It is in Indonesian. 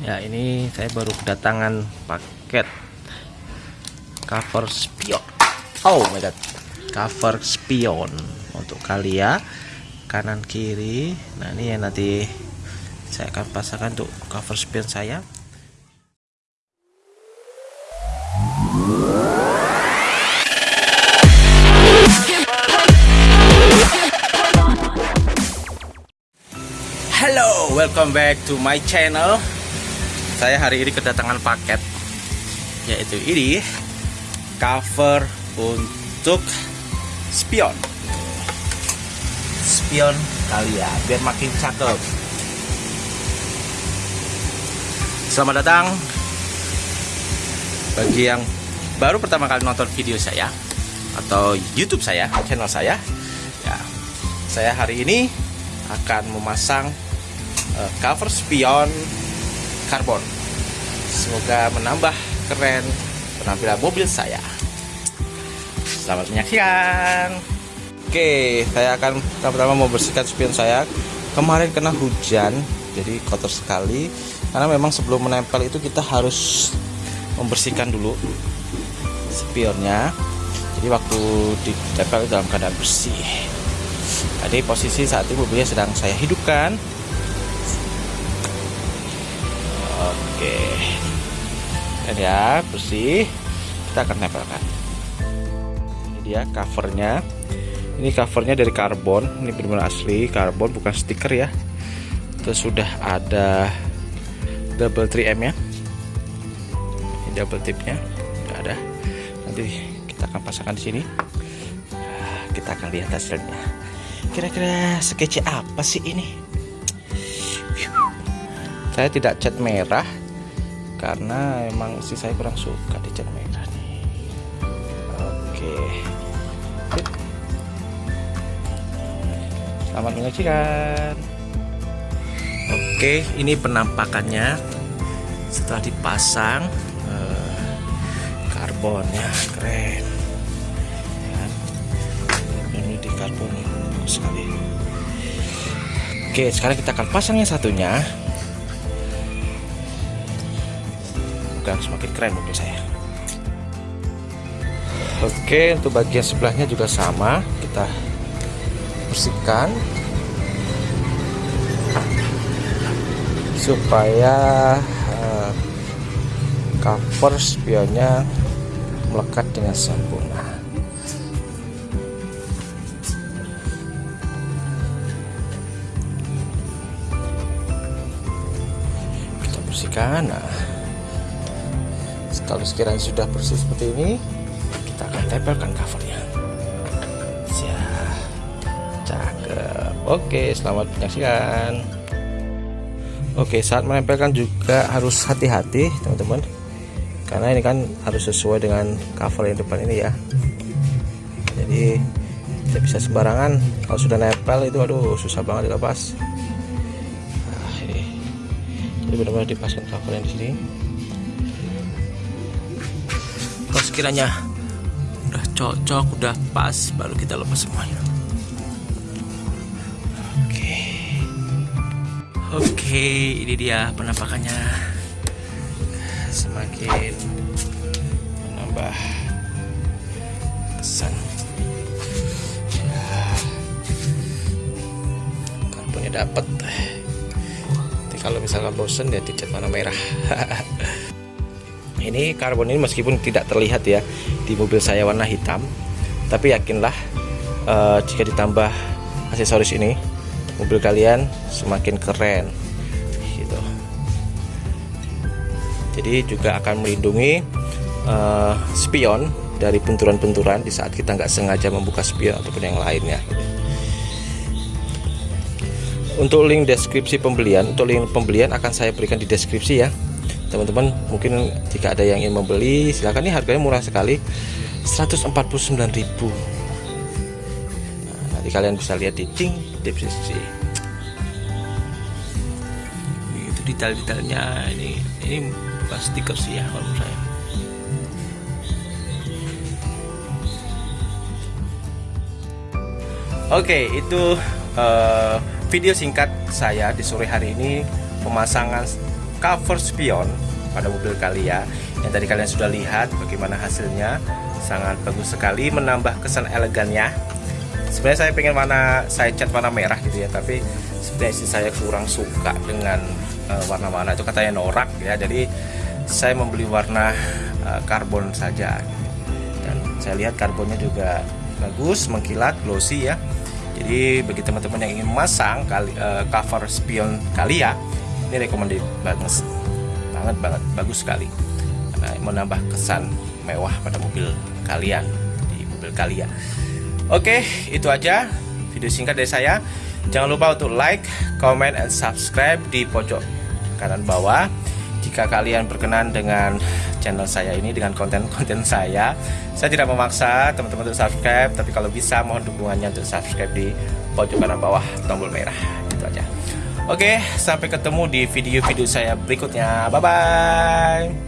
Ya ini saya baru kedatangan paket cover spion. Oh my god, cover spion untuk kalian kanan kiri. Nah ini yang nanti saya akan pasangkan untuk cover spion saya. Hello, welcome back to my channel. Saya hari ini kedatangan paket yaitu ini cover untuk spion. Spion kalian biar makin cakep. Selamat datang bagi yang baru pertama kali nonton video saya atau YouTube saya, channel saya. Ya, saya hari ini akan memasang uh, cover spion karbon. Semoga menambah keren penampilan mobil saya. Selamat menyaksikan. Oke, saya akan pertama-tama membersihkan spion saya. Kemarin kena hujan, jadi kotor sekali. Karena memang sebelum menempel itu kita harus membersihkan dulu spionnya. Jadi waktu ditempel dalam keadaan bersih. Jadi posisi saat ini mobilnya sedang saya hidupkan. Oke. Dan ya, bersih. Kita akan tempelkan. Ini dia covernya. Ini covernya dari karbon. Ini benar-benar asli karbon, bukan stiker ya. Terus sudah ada double 3M ya. Ini double tipnya. Sudah ada. Nanti kita akan pasangkan di sini. Kita akan lihat hasilnya kira-kira sketch apa sih ini saya tidak cat merah karena emang sih saya kurang suka di cat merah nih. Oke. Selamat menyaksikan. Oke ini penampakannya. Setelah dipasang eh, karbonnya keren. Ini di karbon bagus sekali. Oke sekarang kita akan pasang yang satunya bukan semakin keren mobil saya. Oke untuk bagian sebelahnya juga sama. Kita bersihkan. Supaya uh, cover spionnya melekat dengan sempurna. Bersihkan nah kalau sekiranya sudah bersih seperti ini kita akan tempelkan covernya. Siap. Cakep. Oke selamat menyaksikan. Oke saat menempelkan juga harus hati-hati teman-teman. Karena ini kan harus sesuai dengan cover yang depan ini ya. Jadi tidak bisa sembarangan. Kalau sudah nempel itu aduh susah banget dilepas. Jadi benar-benar dipasang cover yang di sini kalau sekiranya udah cocok udah pas baru kita lepas semuanya. Oke. Oke ini dia penampakannya. Semakin menambah kesan. Ya. karbonnya dapat kalau misalkan bosen ya dicat warna merah ini karbon ini meskipun tidak terlihat ya di mobil saya warna hitam tapi yakinlah uh, jika ditambah aksesoris ini mobil kalian semakin keren gitu. Jadi juga akan melindungi uh, spion dari benturan-benturan di saat kita nggak sengaja membuka spion ataupun yang lainnya. Untuk link deskripsi pembelian untuk link pembelian akan saya berikan di deskripsi ya teman-teman mungkin jika ada yang ingin membeli silahkan ini harganya murah sekali 149.000 nah, nanti kalian bisa lihat di link deskripsi. Itu detail-detailnya ini ini bukan stiker sih ya kalau menurut saya. Oke, okay, itu uh, video singkat saya di sore hari ini pemasangan cover spion pada mobil kalian. Yang tadi kalian sudah lihat bagaimana hasilnya. Sangat bagus sekali menambah kesan elegannya. Sebenarnya saya pengen warna saya cat warna merah gitu ya tapi sebenarnya istri saya kurang suka dengan uh, warna-warna. Itu katanya norak ya jadi saya membeli warna uh, karbon saja. Dan saya lihat karbonnya juga bagus mengkilat glossy ya. Jadi bagi teman-teman yang ingin memasang uh, cover spion kali ya ini recommended banget banget banget. Bagus sekali. Nah, menambah kesan mewah pada mobil kalian di mobil kalian. Oke itu aja video singkat dari saya. Jangan lupa untuk like comment and subscribe di pojok kanan bawah. Jika kalian berkenan dengan channel saya ini dengan konten-konten saya saya tidak memaksa teman-teman untuk subscribe. Tapi kalau bisa mohon dukungannya untuk subscribe di pojok kanan bawah tombol merah Oke, sampai ketemu di video-video saya berikutnya. Bye bye.